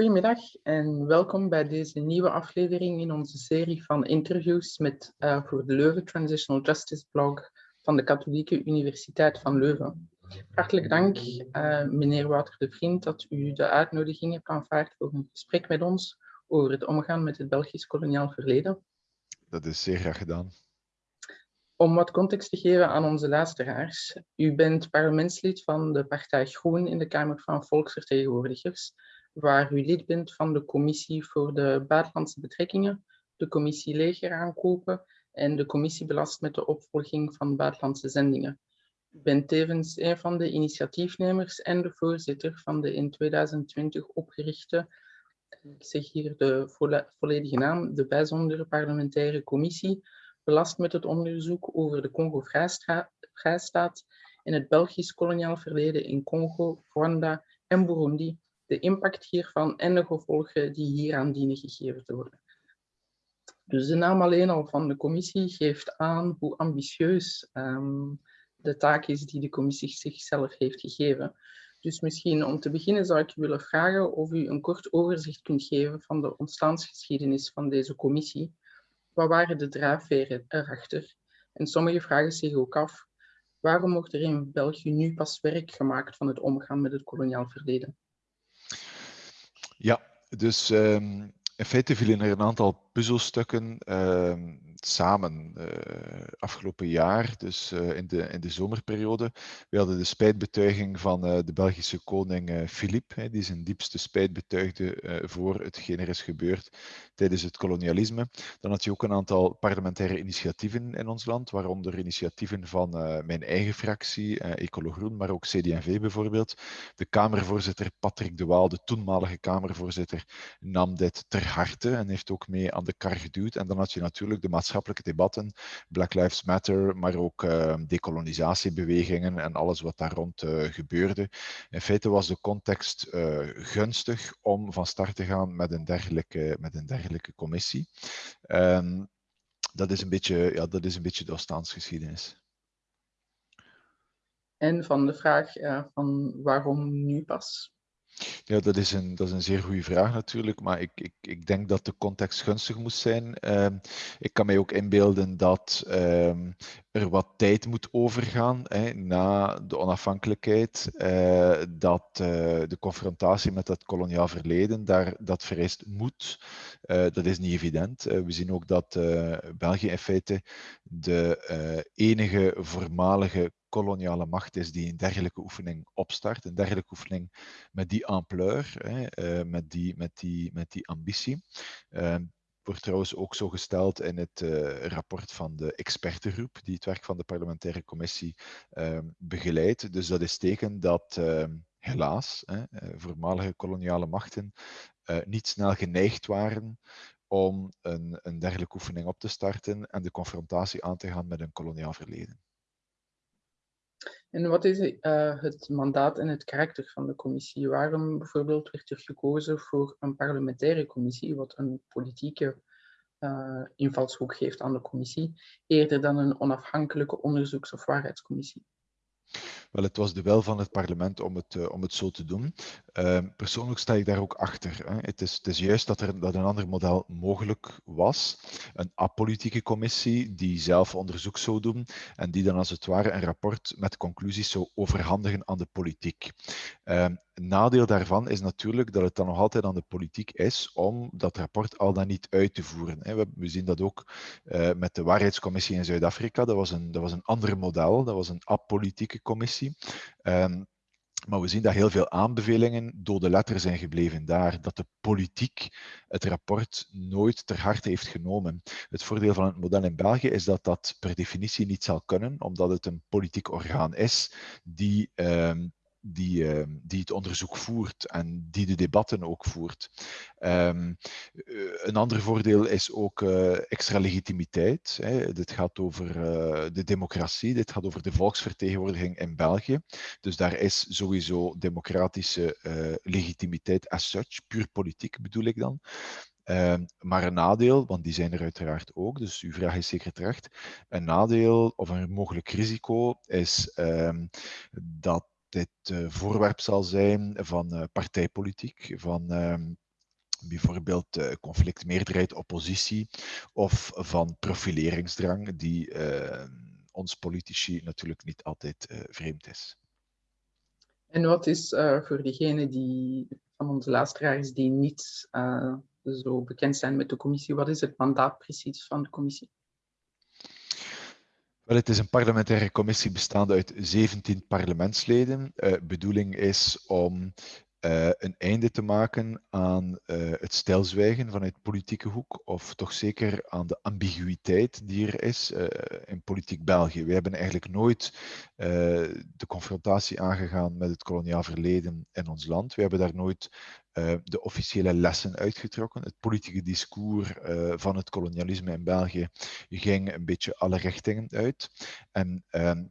Goedemiddag en welkom bij deze nieuwe aflevering in onze serie van interviews met, uh, voor de Leuven Transitional Justice blog van de Katholieke Universiteit van Leuven. Hartelijk dank, uh, meneer Wouter de Vriend, dat u de uitnodiging hebt aanvaard voor een gesprek met ons over het omgaan met het Belgisch koloniaal verleden. Dat is zeer graag gedaan. Om wat context te geven aan onze luisteraars. U bent parlementslid van de partij Groen in de Kamer van Volksvertegenwoordigers, waar u lid bent van de Commissie voor de Buitenlandse Betrekkingen, de Commissie Leger aankopen en de Commissie belast met de opvolging van buitenlandse zendingen. U bent tevens een van de initiatiefnemers en de voorzitter van de in 2020 opgerichte, ik zeg hier de volledige naam, de bijzondere parlementaire commissie belast met het onderzoek over de Congo-Vrijstaat en het Belgisch koloniaal verleden in Congo, Rwanda en Burundi, de impact hiervan en de gevolgen die hieraan dienen gegeven te worden. Dus de naam alleen al van de commissie geeft aan hoe ambitieus um, de taak is die de commissie zichzelf heeft gegeven. Dus misschien om te beginnen zou ik willen vragen of u een kort overzicht kunt geven van de ontstaansgeschiedenis van deze commissie wat waren de drijfveren erachter? En sommige vragen zich ook af, waarom wordt er in België nu pas werk gemaakt van het omgaan met het koloniaal verleden? Ja, dus um, in feite vielen er een aantal puzzelstukken uh, samen uh, afgelopen jaar, dus uh, in, de, in de zomerperiode. We hadden de spijtbetuiging van uh, de Belgische koning Philippe, die zijn diepste spijt betuigde voor hetgeen er is gebeurd tijdens het kolonialisme. Dan had je ook een aantal parlementaire initiatieven in ons land, waaronder initiatieven van mijn eigen fractie, Ecolo Groen, maar ook CD&V bijvoorbeeld. De Kamervoorzitter Patrick de Waal, de toenmalige Kamervoorzitter, nam dit ter harte en heeft ook mee aan de kar geduwd. En dan had je natuurlijk de maatschappelijke debatten, Black Lives Matter, maar ook uh, decolonisatiebewegingen en alles wat daar rond uh, gebeurde. In feite was de context uh, gunstig om van start te gaan met een dergelijke, met een dergelijke commissie. Um, dat, is een beetje, ja, dat is een beetje de ontstaansgeschiedenis. En van de vraag van waarom nu pas? Ja, dat is een, dat is een zeer goede vraag natuurlijk, maar ik, ik, ik denk dat de context gunstig moest zijn. Uh, ik kan mij ook inbeelden dat uh, er wat tijd moet overgaan hè, na de onafhankelijkheid, uh, dat uh, de confrontatie met dat koloniaal verleden, daar, dat vereist moet. Uh, dat is niet evident. we zien ook dat België in feite de enige voormalige koloniale macht is die een dergelijke oefening opstart, een dergelijke oefening met die ampleur, hè, met, die, met, die, met die ambitie. Ehm, wordt trouwens ook zo gesteld in het uh, rapport van de expertengroep die het werk van de parlementaire commissie uh, begeleidt. Dus dat is teken dat uh, helaas hè, eh, voormalige koloniale machten eh, niet snel geneigd waren om een, een dergelijke oefening op te starten en de confrontatie aan te gaan met een koloniaal verleden. En wat is uh, het mandaat en het karakter van de commissie? Waarom bijvoorbeeld werd er gekozen voor een parlementaire commissie, wat een politieke uh, invalshoek geeft aan de commissie, eerder dan een onafhankelijke onderzoeks- of waarheidscommissie? Wel, het was de wel van het parlement om het, uh, om het zo te doen. Uh, persoonlijk sta ik daar ook achter. Hè. Het, is, het is juist dat, er, dat een ander model mogelijk was. Een apolitieke commissie die zelf onderzoek zou doen en die dan als het ware een rapport met conclusies zou overhandigen aan de politiek. Nadeel daarvan is natuurlijk dat het dan nog altijd aan de politiek is om dat rapport al dan niet uit te voeren. We, zien dat ook uh, met de waarheidscommissie in Zuid-Afrika. Dat, was een, dat was een ander model, dat was een apolitieke commissie. Um, maar we zien dat heel veel aanbevelingen dode letter zijn gebleven daar, dat de politiek het rapport nooit ter harte heeft genomen. Het voordeel van het model in België is dat dat per definitie niet zal kunnen, omdat het een politiek orgaan is die um, die, uh, die het onderzoek voert en die de debatten ook voert. Um, een ander voordeel is ook uh, extra legitimiteit. Hè. Dit gaat over uh, de democratie, dit gaat over de volksvertegenwoordiging in België. Dus daar is sowieso democratische legitimiteit as such, puur politiek bedoel ik dan. Uh, maar een nadeel, want die zijn er uiteraard ook, dus uw vraag is zeker terecht. Een nadeel of een mogelijk risico is dat dit uh, voorwerp zal zijn van uh, partijpolitiek, van uh, bijvoorbeeld uh, conflict meerderheid oppositie of van profileringsdrang die uh, ons politici natuurlijk niet altijd vreemd is. En wat is voor diegenen die van onze luisteraars die niet zo bekend zijn met de commissie, wat is het mandaat precies van de commissie? Wel, het is een parlementaire commissie bestaande uit 17 parlementsleden. De uh, bedoeling is om uh, een einde te maken aan uh, het stilzwijgen vanuit politieke hoek, of toch zeker aan de ambiguïteit die er is uh, in politiek België. We hebben eigenlijk nooit de confrontatie aangegaan met het koloniaal verleden in ons land. We hebben daar nooit de officiële lessen uitgetrokken. Het politieke discours van het kolonialisme in België ging een beetje alle richtingen uit. En ehm,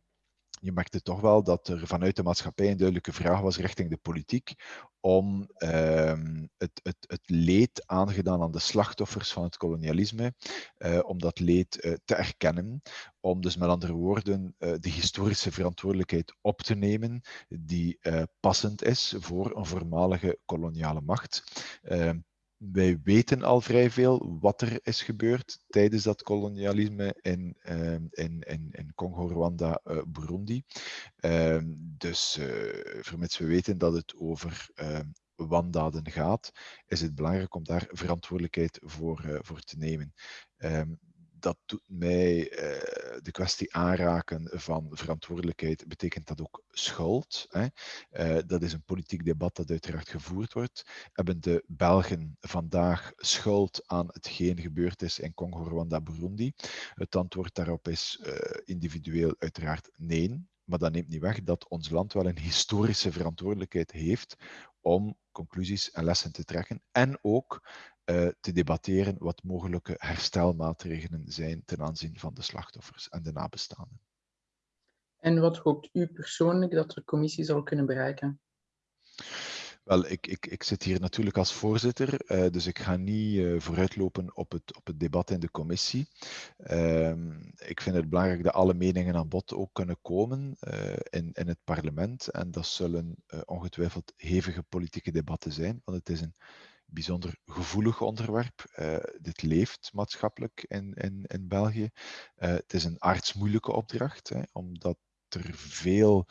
je merkte toch wel dat er vanuit de maatschappij een duidelijke vraag was richting de politiek om ehm, het, het, het, leed aangedaan aan de slachtoffers van het kolonialisme, uh, om dat leed uh, te erkennen, om dus met andere woorden uh, de historische verantwoordelijkheid op te nemen die passend is voor een voormalige koloniale macht. Ehm, wij weten al vrij veel wat er is gebeurd tijdens dat kolonialisme in, uh, in, in, in Congo, Rwanda, uh, Burundi. Uh, dus eh, vermits we weten dat het over ehm, wandaden gaat, is het belangrijk om daar verantwoordelijkheid voor, eh, voor te nemen. Ehm, dat doet mij uh, de kwestie aanraken van verantwoordelijkheid, betekent dat ook schuld. Hè? Uh, dat is een politiek debat dat uiteraard gevoerd wordt. Hebben de Belgen vandaag schuld aan hetgeen gebeurd is in Congo, Rwanda, Burundi? Het antwoord daarop is uh, individueel uiteraard nee. Maar dat neemt niet weg dat ons land wel een historische verantwoordelijkheid heeft om conclusies en lessen te trekken en ook te debatteren wat mogelijke herstelmaatregelen zijn ten aanzien van de slachtoffers en de nabestaanden. En wat hoopt u persoonlijk dat de commissie zal kunnen bereiken? Wel, ik, ik, ik zit hier natuurlijk als voorzitter, uh, dus ik ga niet uh, vooruitlopen op het, op het debat in de commissie. Uh, ik vind het belangrijk dat alle meningen aan bod ook kunnen komen in, in het parlement. En dat zullen ongetwijfeld hevige politieke debatten zijn, want het is een bijzonder gevoelig onderwerp. Uh, dit leeft maatschappelijk in, in, in België. Uh, het is een aardsmoeilijke opdracht, hè, omdat er veel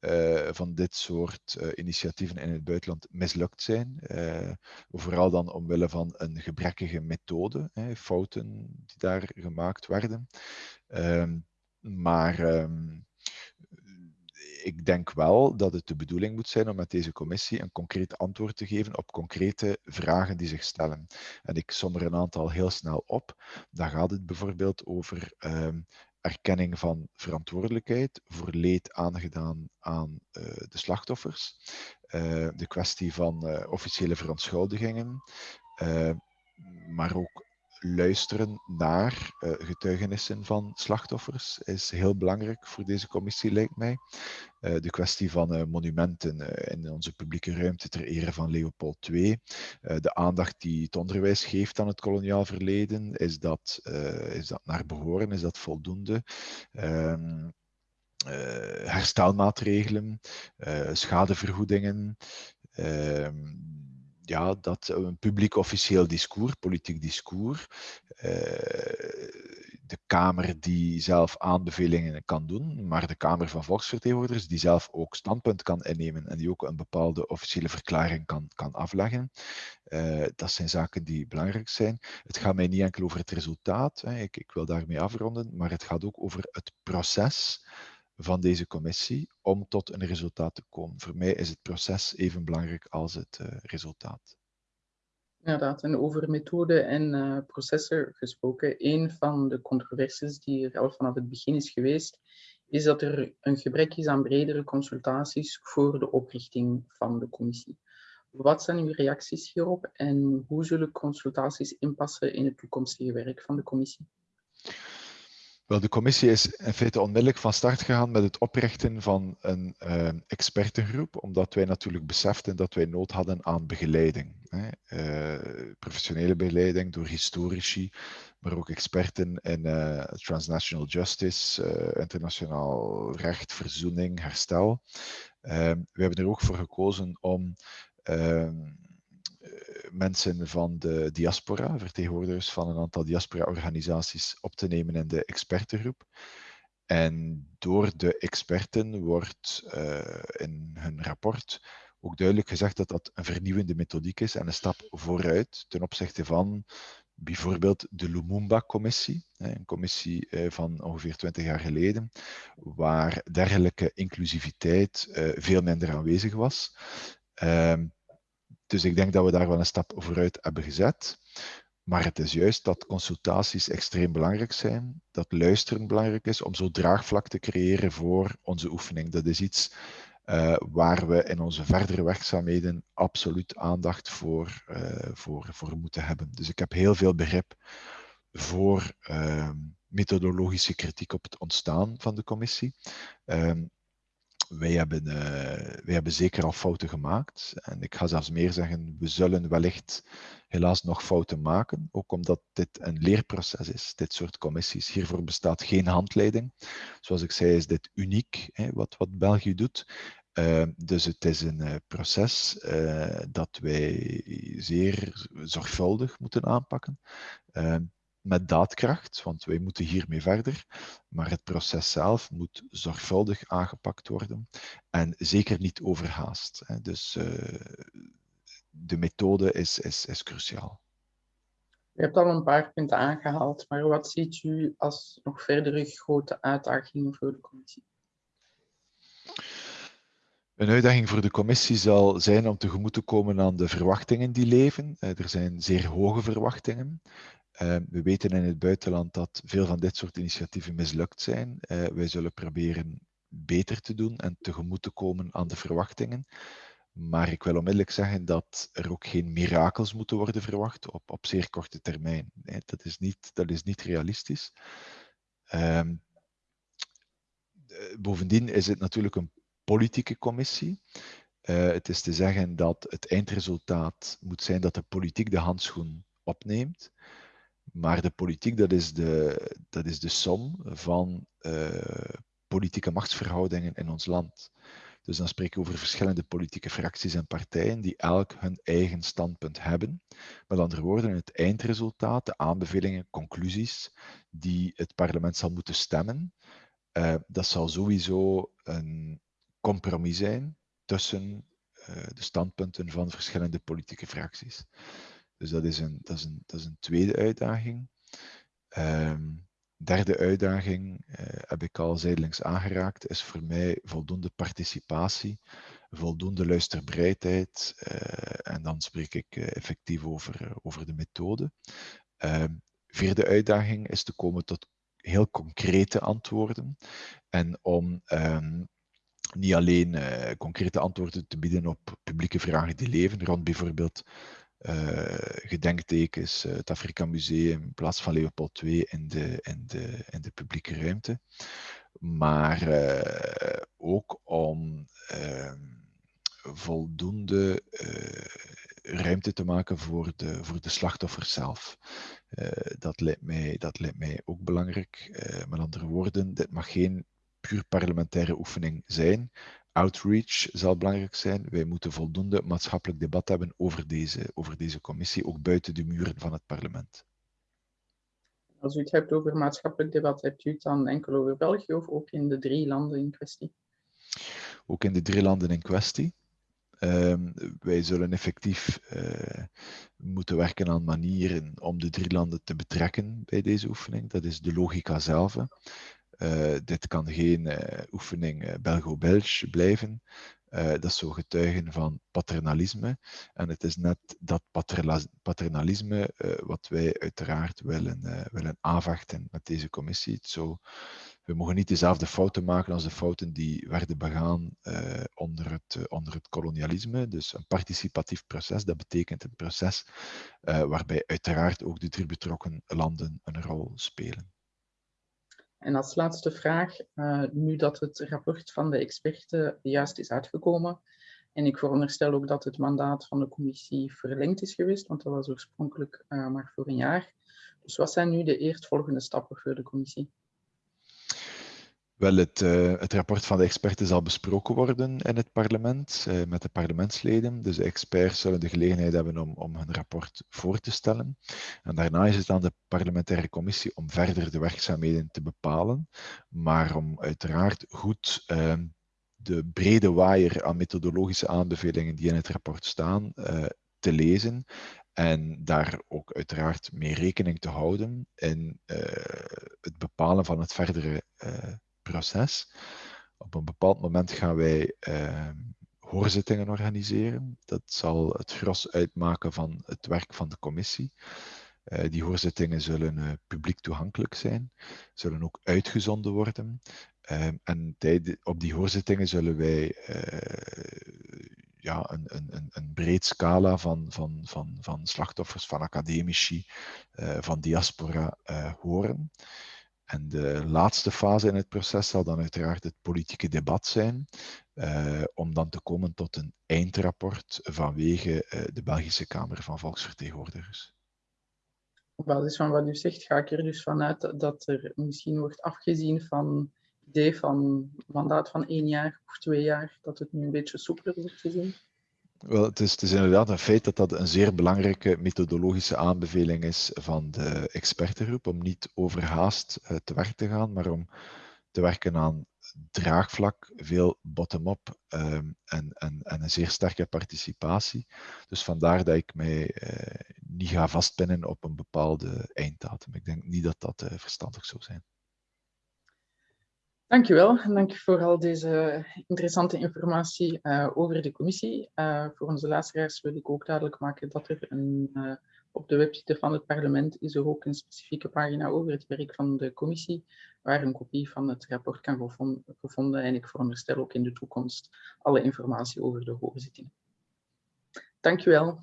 uh, van dit soort initiatieven in het buitenland mislukt zijn. vooral dan omwille van een gebrekkige methode, hè, fouten die daar gemaakt werden. Ehm, maar um, ik denk wel dat het de bedoeling moet zijn om met deze commissie een concreet antwoord te geven op concrete vragen die zich stellen. En ik som er een aantal heel snel op. Dan gaat het bijvoorbeeld over uh, erkenning van verantwoordelijkheid voor leed aangedaan aan uh, de slachtoffers, uh, de kwestie van uh, officiële verontschuldigingen, maar ook luisteren naar uh, getuigenissen van slachtoffers is heel belangrijk voor deze commissie, lijkt mij. Uh, de kwestie van uh, monumenten in onze publieke ruimte ter ere van Leopold II. de aandacht die het onderwijs geeft aan het koloniaal verleden, is dat, is dat naar behoren, is dat voldoende? Uh, herstelmaatregelen, schadevergoedingen, uh, ja, dat een publiek officieel discours, politiek discours, uh, de Kamer die zelf aanbevelingen kan doen, maar de Kamer van Volksvertegenwoordigers die zelf ook standpunt kan innemen en die ook een bepaalde officiële verklaring kan, kan afleggen. Uh, dat zijn zaken die belangrijk zijn. Het gaat mij niet enkel over het resultaat, hè. Ik, ik wil daarmee afronden, maar het gaat ook over het proces van deze commissie om tot een resultaat te komen. Voor mij is het proces even belangrijk als het uh, resultaat. Inderdaad, en over methode en uh, processen gesproken. Een van de controversies die er al vanaf het begin is geweest, is dat er een gebrek is aan bredere consultaties voor de oprichting van de commissie. Wat zijn uw reacties hierop en hoe zullen consultaties inpassen in het toekomstige werk van de commissie? Wel, de commissie is in feite onmiddellijk van start gegaan met het oprichten van een uh, expertengroep, omdat wij natuurlijk beseften dat wij nood hadden aan begeleiding. Hè. Uh, professionele begeleiding door historici, maar ook experten in uh, transnational justice, internationaal recht, verzoening, herstel. We hebben er ook voor gekozen om ehm, mensen van de diaspora, vertegenwoordigers van een aantal diaspora-organisaties, op te nemen in de expertengroep. En door de experten wordt uh, in hun rapport ook duidelijk gezegd dat dat een vernieuwende methodiek is en een stap vooruit ten opzichte van bijvoorbeeld de Lumumba-commissie, een commissie eh, van ongeveer 20 jaar geleden, waar dergelijke inclusiviteit eh, veel minder aanwezig was. Ehm, dus ik denk dat we daar wel een stap vooruit hebben gezet. Maar het is juist dat consultaties extreem belangrijk zijn, dat luisteren belangrijk is om zo draagvlak te creëren voor onze oefening. Dat is iets uh, waar we in onze verdere werkzaamheden absoluut aandacht voor, uh, voor, voor moeten hebben. Dus ik heb heel veel begrip voor uh, methodologische kritiek op het ontstaan van de commissie. Wij hebben, uh, wij hebben zeker al fouten gemaakt. En ik ga zelfs meer zeggen, we zullen wellicht helaas nog fouten maken. Ook omdat dit een leerproces is, dit soort commissies. Hiervoor bestaat geen handleiding. Zoals ik zei, is dit uniek, hè, wat, wat België doet. Uh, dus het is een uh, proces dat wij zeer zorgvuldig moeten aanpakken. Met daadkracht, want wij moeten hiermee verder. Maar het proces zelf moet zorgvuldig aangepakt worden en zeker niet overhaast. Hè. Dus uh, de methode is, is, is cruciaal. U hebt al een paar punten aangehaald, maar wat ziet u als nog verdere grote uitdagingen voor de commissie? Een uitdaging voor de commissie zal zijn om tegemoet te komen aan de verwachtingen die leven. Eh, er zijn zeer hoge verwachtingen. Ehm, we weten in het buitenland dat veel van dit soort initiatieven mislukt zijn. Uh, wij zullen proberen beter te doen en tegemoet te komen aan de verwachtingen. Maar ik wil onmiddellijk zeggen dat er ook geen mirakels moeten worden verwacht op, op zeer korte termijn. Nee, dat, is niet, dat is niet realistisch. Um, bovendien is het natuurlijk een politieke commissie. Uh, het is te zeggen dat het eindresultaat moet zijn dat de politiek de handschoen opneemt. Maar de politiek, dat is de, dat is de som van uh, politieke machtsverhoudingen in ons land. Dus dan spreken we over verschillende politieke fracties en partijen die elk hun eigen standpunt hebben. Met andere woorden, het eindresultaat, de aanbevelingen, conclusies die het parlement zal moeten stemmen, uh, dat zal sowieso een compromis zijn tussen uh, de standpunten van verschillende politieke fracties. Dus dat is een, dat is een, dat is een tweede uitdaging. Um, derde uitdaging, uh, heb ik al zijdelings aangeraakt, is voor mij voldoende participatie, voldoende luisterbereidheid. Uh, en dan spreek ik uh, effectief over, over de methode. Ehm, vierde uitdaging is te komen tot heel concrete antwoorden. En om um, niet alleen concrete antwoorden te bieden op publieke vragen die leven, rond bijvoorbeeld gedenktekens, uh, het Afrika Museum in plaats van Leopold II in de, in de, in de publieke ruimte. Maar uh, ook om ehm, voldoende ruimte te maken voor de, voor de slachtoffers zelf. dat, lijkt mij, dat lijkt mij ook belangrijk. met andere woorden, dit mag geen puur parlementaire oefening zijn, outreach zal belangrijk zijn. Wij moeten voldoende maatschappelijk debat hebben over deze, over deze commissie, ook buiten de muren van het parlement. Als u het hebt over maatschappelijk debat, hebt u het dan enkel over België of ook in de drie landen in kwestie? Ook in de drie landen in kwestie. Um, wij zullen effectief uh, moeten werken aan manieren om de drie landen te betrekken bij deze oefening. Dat is de logica zelf. Uh, dit kan geen uh, oefening uh, Belgo-Belge blijven. dat is zo getuigen van paternalisme. En het is net dat paternalisme wat wij uiteraard willen, willen aanvechten met deze commissie. Zo, we mogen niet dezelfde fouten maken als de fouten die werden begaan onder, het, onder het kolonialisme. Dus een participatief proces, dat betekent een proces waarbij uiteraard ook de drie betrokken landen een rol spelen. En als laatste vraag, uh, nu dat het rapport van de experten juist is uitgekomen, en ik veronderstel ook dat het mandaat van de commissie verlengd is geweest, want dat was oorspronkelijk uh, maar voor een jaar. Dus wat zijn nu de eerstvolgende stappen voor de commissie? Wel, het, uh, het, rapport van de experten zal besproken worden in het parlement uh, met de parlementsleden. Dus de experts zullen de gelegenheid hebben om, om hun rapport voor te stellen. En daarna is het aan de parlementaire commissie om verder de werkzaamheden te bepalen, maar om uiteraard goed uh, de brede waaier aan methodologische aanbevelingen die in het rapport staan te lezen en daar ook uiteraard mee rekening te houden in het bepalen van het verdere proces. Op een bepaald moment gaan wij uh, hoorzittingen organiseren. Dat zal het gros uitmaken van het werk van de commissie. Uh, die hoorzittingen zullen uh, publiek toegankelijk zijn, zullen ook uitgezonden worden. Ehm, en op die hoorzittingen zullen wij eh, ja, een, een, een breed scala van, van, van, van slachtoffers, van academici, van diaspora horen. En de laatste fase in het proces zal dan uiteraard het politieke debat zijn, uh, om dan te komen tot een eindrapport vanwege uh, de Belgische Kamer van Volksvertegenwoordigers. Op basis van wat u zegt, ga ik er dus vanuit dat er misschien wordt afgezien van idee van mandaat van één jaar of twee jaar, dat het nu een beetje soepeler wordt gezien. Wel, het is, is, inderdaad een feit dat dat een zeer belangrijke methodologische aanbeveling is van de expertengroep, om niet overhaast uh, te werk te gaan, maar om te werken aan draagvlak, veel bottom-up um, en, en, en, een zeer sterke participatie. Dus vandaar dat ik mij uh, niet ga vastpinnen op een bepaalde einddatum. Ik denk niet dat dat uh, verstandig zou zijn. Dankjewel en dank voor al deze interessante informatie uh, over de commissie. Uh, voor onze luisteraars wil ik ook duidelijk maken dat er een, uh, op de website van het parlement is er ook een specifieke pagina over het werk van de commissie, waar een kopie van het rapport kan gevonden, gevonden en ik veronderstel ook in de toekomst alle informatie over de hoorzittingen. Dankjewel.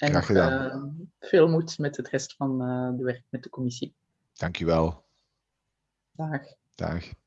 En nog, veel moed met het rest van de werk met de commissie. Dankjewel. Dag. Dag.